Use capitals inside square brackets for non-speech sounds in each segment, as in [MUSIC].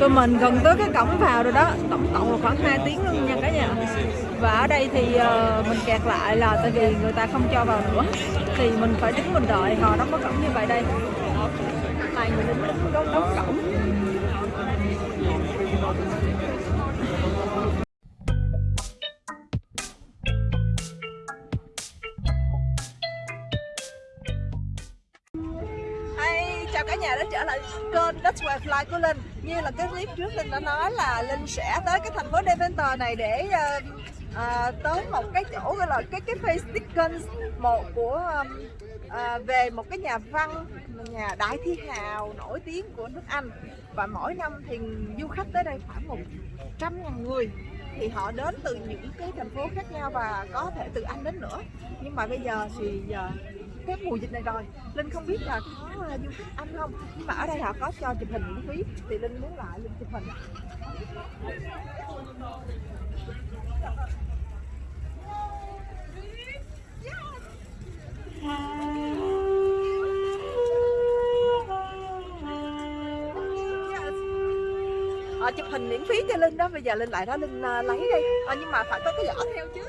tụi mình gần tới cái cổng vào rồi đó tổng cộng là khoảng 2 tiếng luôn nha cả nhà. Và ở đây thì ờ, mình kẹt lại là tại vì người ta không cho vào nữa. Thì mình phải đứng mình đợi họ đóng cái cổng như vậy đây. Này người đứng đóng, đóng cổng. Của Linh. Như là cái clip trước Linh đã nói là Linh sẽ tới cái thành phố Deventer này để uh, uh, tới một cái chỗ gọi là cái cái face Dickens một của um, uh, về một cái nhà văn nhà đại thi hào nổi tiếng của nước Anh. Và mỗi năm thì du khách tới đây khoảng một trăm ngàn người. Thì họ đến từ những cái thành phố khác nhau và có thể từ Anh đến nữa. Nhưng mà bây giờ thì giờ cái mùa dịch này rồi. Linh không biết là có à, du khách anh không? Nhưng mà ở đây họ có cho chụp hình miễn phí. Thì linh muốn lại linh chụp hình. Ờ, chụp hình miễn phí cho Linh đó. Bây giờ Linh lại đó Linh à, lấy đi. À, nhưng mà phải có cái giỏ theo chứ.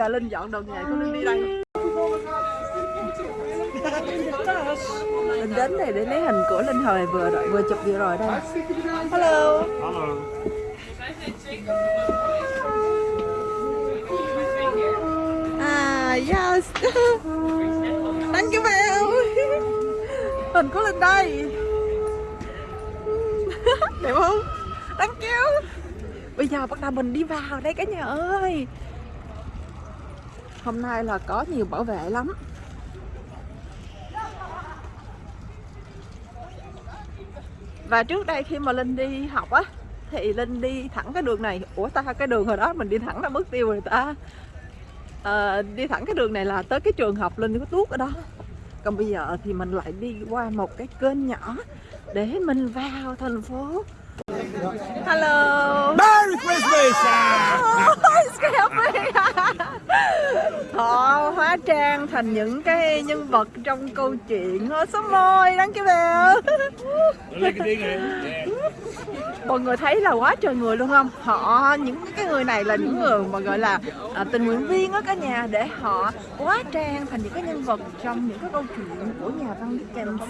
Giờ linh dọn đồ nghề của linh đi đây. Linh đến này để lấy hình của linh hồi vừa rồi vừa chụp vừa rồi đây. Hello. Hallo. à yes. Thank you Bell hình của linh đây. Đẹp không? Thank you. Bây giờ bắt đầu mình đi vào đây cả nhà ơi hôm nay là có nhiều bảo vệ lắm. Và trước đây khi mà linh đi học á thì linh đi thẳng cái đường này. Ủa ta cái đường hồi đó mình đi thẳng ra mất tiêu rồi ta. Ờ, đi thẳng cái đường này là tới cái trường học linh có tuốt ở đó. Còn bây giờ thì mình lại đi qua một cái kênh nhỏ để mình vào thành phố. Hello. Merry Christmas! Oh. [LAUGHS] họ hóa trang thành những cái nhân vật trong câu chuyện. Số môi đáng cái bèo mọi người thấy là quá trời người luôn không? Họ những cái người này là những người mà gọi là à, tình nguyện viên á cả nhà để họ hóa trang thành những cái nhân vật trong những cái câu chuyện của nhà văn Dickens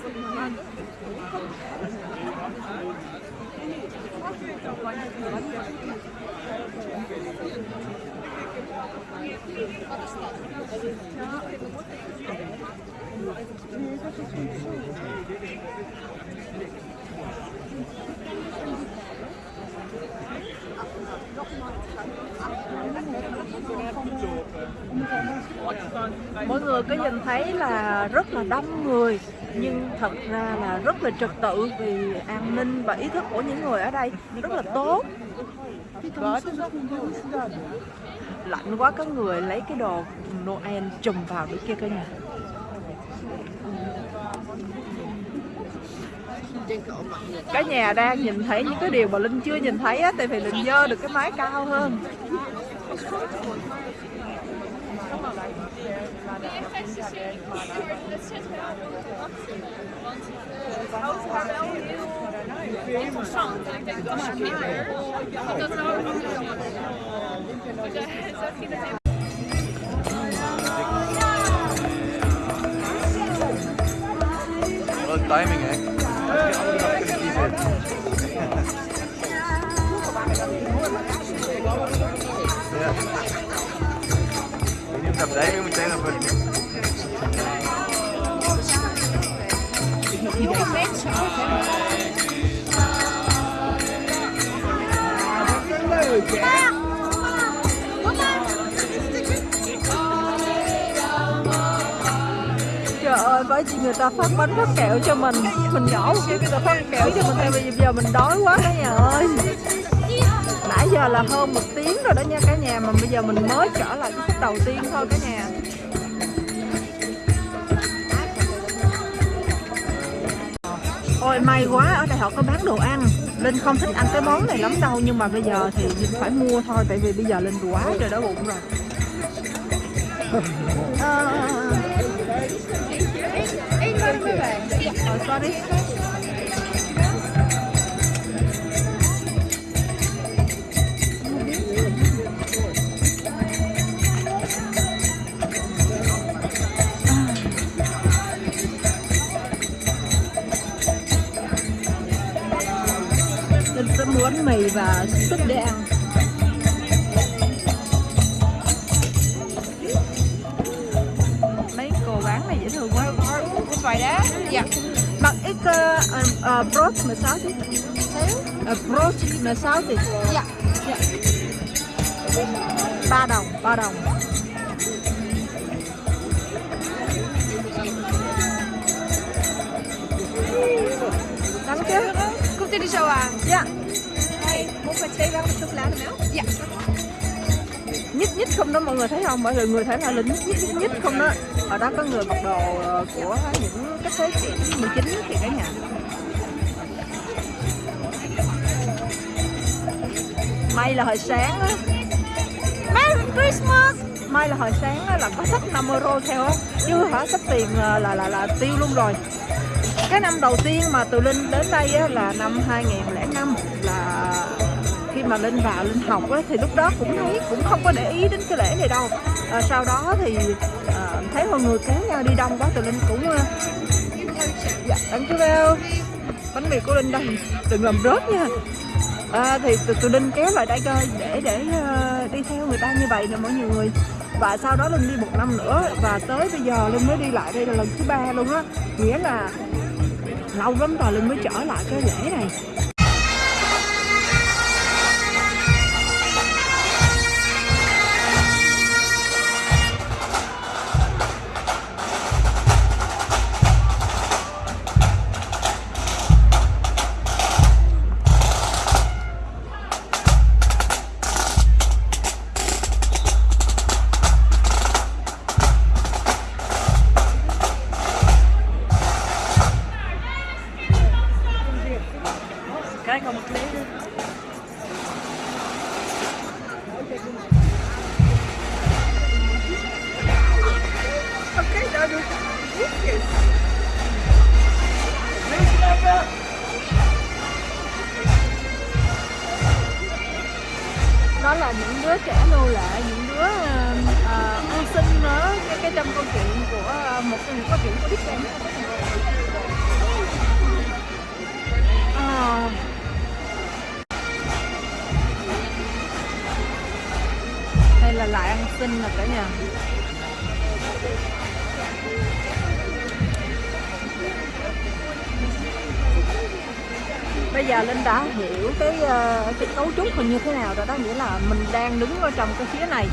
mọi người có nhìn thấy là rất là đông người, nhưng thật ra là rất là trật tự vì an ninh và ý thức của những người ở đây rất là tốt lạnh quá, có người lấy cái đồ Noel trùm vào nữa kia cả nhà cả nhà đang nhìn thấy những cái điều mà linh chưa nhìn thấy á, tại vì linh dơ được cái máy cao hơn. Wat timing, hè? Ja. Ik bởi vì người ta phát bánh phát kẹo cho mình. Mình nhỏ một xíu người ta phát kẹo cho mình Tại vì giờ mình đói quá cả nhà ơi. Nãy giờ là hơn một tiếng rồi đó nha cả nhà, Mà bây giờ mình mới trở lại cái phút đầu tiên thôi cả nhà. Ôi, may quá, ở đây họ có bán đồ ăn. Linh không thích ăn cái món này lắm đâu, Nhưng mà bây giờ thì Linh phải mua thôi, Tại vì bây giờ Linh quá trời đói bụng rồi. Ờ, ờ, ờ. Ờ, Ờ, sorry Linh sẽ mì và súp để ăn brot mà sáu chứ uh, Brot mà sáu thì Dạ. ba đồng, ba đồng. Đắng chứ? Công ty đi sâu à? Dạ. Muốn phải chế bán một chút lá nữa. Dạ. nhích nhích không đó mọi người thấy không? Mọi người người thấy là lính nhích nhích nhích không đó. Ở đó có người mặc đồ ờ, của những cái thế kỷ 19 thì cả nhà may là hồi sáng á. Merry Christmas. May là hồi sáng á, là có sách 5 euro theo á. Chứ hả sách tiền ờ, là là là tiêu luôn rồi. Cái năm đầu tiên mà từ Linh đến đây á, là năm 2005 là khi mà Linh vào Linh học á, thì lúc đó cũng thấy cũng không có để ý đến cái lễ này đâu. À, sau đó thì à, thấy mọi người kéo nhau đi đông quá từ Linh cũng à, dạ thank chú bánh mì của Linh đây đừng làm rớt nha à, thì tụi Linh kéo lại đây coi để để uh, đi theo người ta như vậy nè mọi người. Và sau đó Linh đi một năm nữa và tới bây giờ Linh mới đi lại đây là lần thứ ba luôn á. Nghĩa là lâu lắm rồi Linh mới trở lại cái lễ này. Cái không ăn xin là cả nhà. Bây giờ linh đã hiểu cái ờ, cái cấu trúc hình như thế nào rồi đó, nghĩa là mình đang đứng ở trong cái phía này.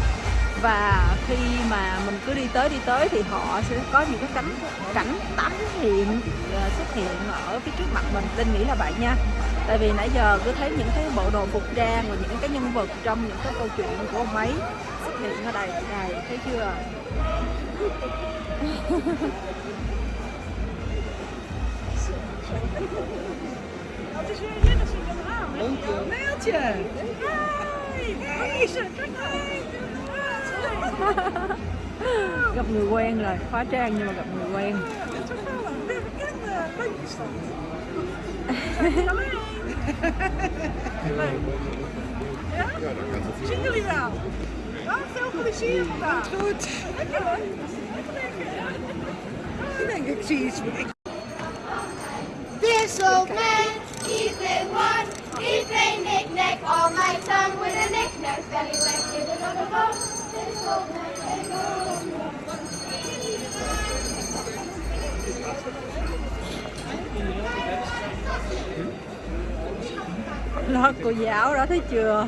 Và khi mà mình cứ đi tới đi tới thì họ sẽ có những cái cảnh cảnh tắm hiện ờ, xuất hiện ở phía trước mặt mình. Linh nghĩ là vậy nha. Tại vì nãy giờ cứ thấy những cái bộ đồ phục trang và những cái nhân vật trong những cái câu chuyện của ông ấy hiện ở đây đây thấy chưa is weer dat. Hey, hey, kijk hey. gặp người quen rồi hóa trang nhưng mà gặp người quen een weer bekende bandjes dan. Leuk. Ja? Zien jullie wel? Ja, veel plezier vandaag. Goed. goed. Lekker hoor. Lekker. Ik denk, ik zie iets. Ik This old man, he's been one. He played knick-knack all my tongue with a knick-knack belly fellywhack. Give it up a bone, This old man can go. lo cô giáo đó thấy chưa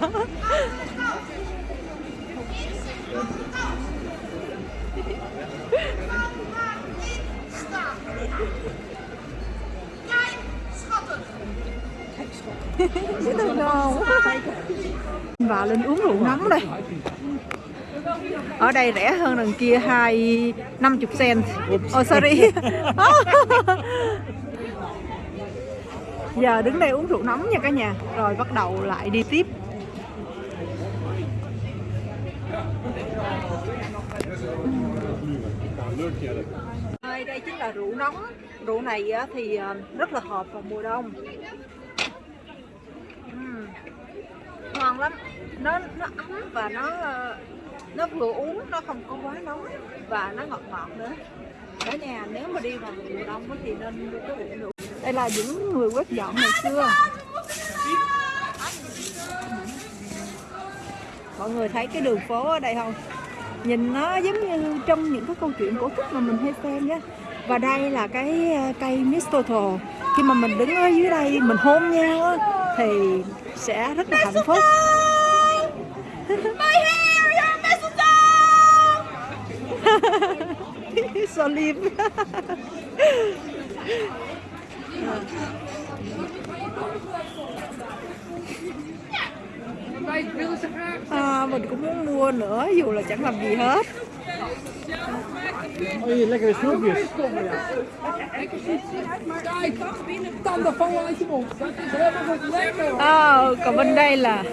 dễ thương không vào lên uống rượu nóng đây. Ở đây rẻ hơn đằng kia hai năm chục cent. Oh sorry. [LAUGHS] Giờ đứng đây uống rượu nóng nha cả nhà. Rồi bắt đầu lại đi tiếp Đây, đây chính là rượu nóng. Rượu này thì à, rất là hợp vào mùa đông. Uhm, ngon lắm. Nó nó ấm và nó à, nó vừa uống nó không có quá nóng và nó ngọt ngọt nữa. Cả nhà nếu mà đi vào mùa đông thì nên có uống rượu. Đây là những người quét dọn ngày xưa. Mọi người thấy cái đường phố ở đây không? Nhìn nó giống như trong những cái câu chuyện cổ tích mà mình hay xem nhá. Và đây là cái ờ, cây mistletoe khi mà mình đứng ở dưới đây mình hôn nhau á, thì sẽ rất là hạnh phúc. So [LAUGHS] liêm? À, [LAUGHS] [LAUGHS] mình cũng muốn mua nữa dù là chẳng làm gì hết Oei, lekkere snoepjes. Còn bên đây là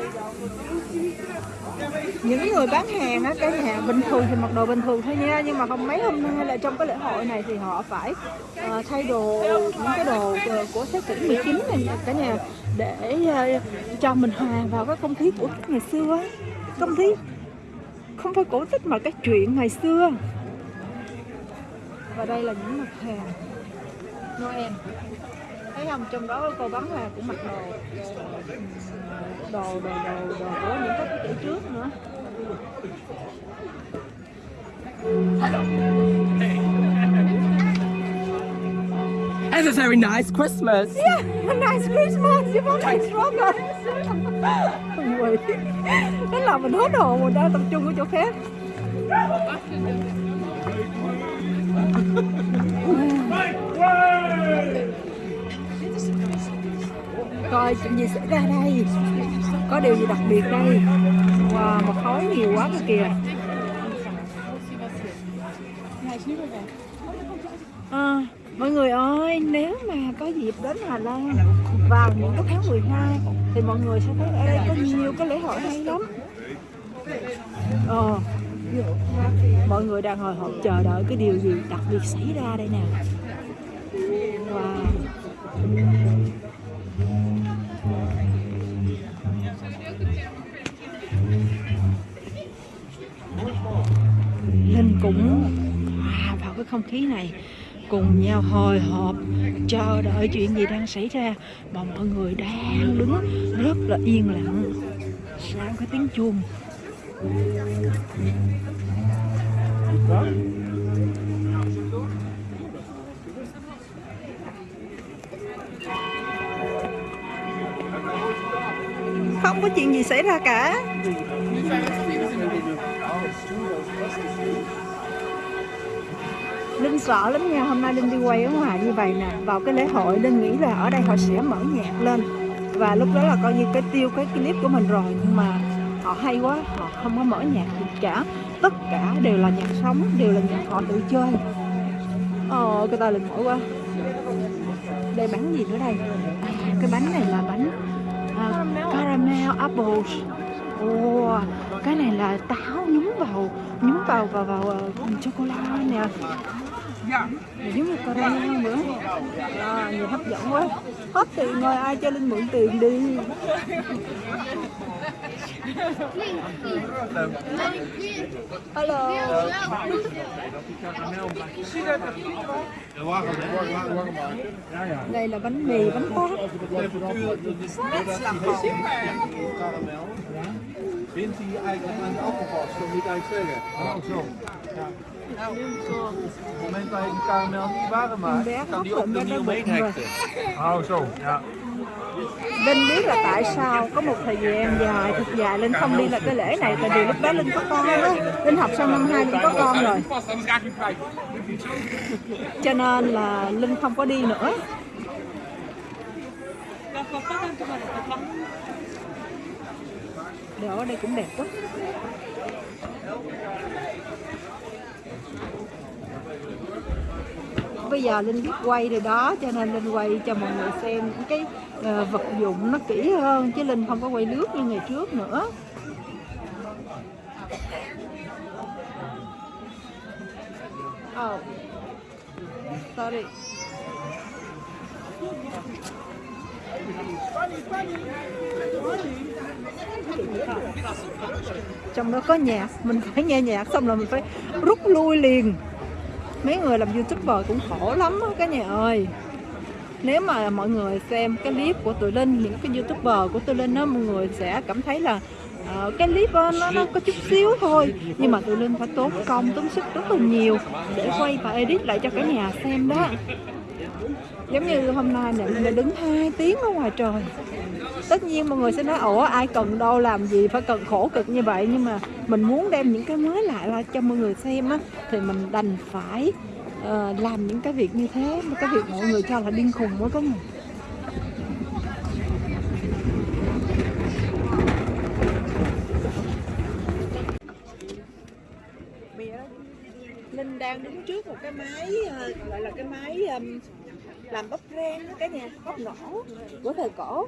những người bán hàng á cái nhà bình thường thì mặc đồ bình thường thôi nha nhưng mà không mấy hôm nay là trong cái lễ hội này thì họ phải uh, thay đồ những cái đồ của thế kỷ 19 này cả nhà để uh, cho mình hòa vào cái không khí cổ tích ngày xưa á. không khí không phải cổ tích mà cái chuyện ngày xưa và đây là những mặt hàng Noel thấy không trong đó cô bán hàng cũng mặc đồ đồ đồ đồ đồ của những thế kỷ trước nữa Have a very nice Christmas. Yeah, a [LAUGHS] nice Christmas, you want my stronger. Thế là mình hốt hồn mình đang tập trung ở chỗ khác. [LAUGHS] Coi chuyện gì xảy ra đây? Có điều gì đặc biệt đây? Wow, mà khói nhiều quá cơ kìa. À, mọi người ơi, nếu mà có dịp đến Hà Lan vào những cái tháng 12 thì mọi người sẽ thấy ở đây có nhiều cái lễ hội hay lắm. Ờ, mọi người đang hồi hộp chờ đợi cái điều gì đặc biệt xảy ra đây nè. Wow. Không khí này. Cùng nhau hồi hộp, chờ đợi chuyện gì đang xảy ra. Mà mọi người đang đứng rất là yên lặng. Sau cái tiếng chuông? Không có chuyện gì xảy ra cả. Linh sợ lắm nha, hôm nay Linh đi quay ở ngoài như vậy nè. Vào cái lễ hội Linh nghĩ là ở đây họ sẽ mở nhạc lên. Và lúc đó là coi như cái tiêu cái clip của mình rồi. Nhưng mà họ hay quá, họ không có mở nhạc gì cả. Tất cả đều là nhạc sống, đều là nhạc họ tự chơi. Ồ, cái tay Linh mỏi quá. Đây bánh gì nữa đây? À, Cái bánh này là bánh uh, caramel apples. Ồ, cái này là táo nhúng vào nhúng vào vào vào uh, chocolate nè Dạ, giống như caramel nữa à, nhìn hấp dẫn quá hết tiền rồi ai cho linh mượn tiền đi hello đây là bánh mì bánh tét Bindt hij eigenlijk aan de appelvast, kan niet eigenlijk zeggen. Oh, zo. Ja. Op het moment dat je die karamel niet warm maakt, kan die ook er niet omheen hekten. Oh, zo. Ja. Linh biết là tại sao có một thời gian dài thật dài Linh không đi là cái lễ này tại vì lúc đó Linh có con á Linh học xong năm hai Linh có con rồi cho nên là Linh không có đi nữa Đồ ở đây cũng đẹp quá Bây giờ Linh biết quay rồi đó cho nên Linh quay cho mọi người xem cái uh, vật dụng nó kỹ hơn chứ Linh không có quay nước như ngày trước nữa Oh, sorry trong đó có nhạc mình phải nghe nhạc xong rồi mình phải rút lui liền. Mấy người làm youtuber cũng khổ lắm đó, cả nhà ơi. Nếu mà mọi người xem cái clip của tụi linh những cái youtuber của tụi linh đó mọi người sẽ cảm thấy là uh, cái clip đó, nó nó có chút xíu thôi. Nhưng mà tụi linh phải tốn công tốn sức rất là nhiều để quay và edit lại cho cả nhà xem đó. Giống như hôm nay nè mình đã đứng 2 tiếng ở ngoài trời tất nhiên mọi người sẽ nói ủa ai cần đâu làm gì phải cần khổ cực như vậy? Nhưng mà mình muốn đem những cái mới lại ra cho mọi người xem á thì mình đành phải uh, làm những cái việc như thế cái việc mọi người cho là điên khùng mới có người Linh đang đứng trước một cái máy ờ, gọi là cái máy làm bắp rang cái nhà bắp nổ của thời cổ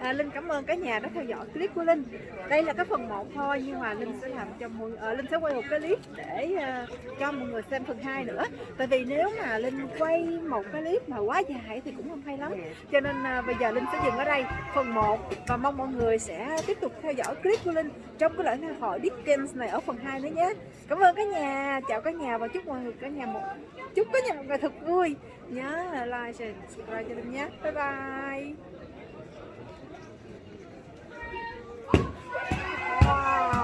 à, Linh cảm ơn cả nhà đã theo dõi clip của Linh. Đây là cái phần 1 thôi nhưng mà Linh sẽ làm cho mọi à, Linh sẽ quay một cái clip để uh, cho mọi người xem phần 2 nữa. Tại vì nếu mà Linh quay một cái clip mà quá dài thì cũng không hay lắm. Cho nên uh, bây giờ Linh sẽ dừng ở đây. Phần 1 và mong mọi người sẽ tiếp tục theo dõi clip của Linh trong cái lễ hội Dickens này ở phần 2 nữa nhé. Cảm ơn cả nhà. Chào cả nhà và chúc mọi người cả nhà một chúc cả nhà một ngày thật vui. Nhớ like share subscribe cho Linh nhé. Bye bye. Wow.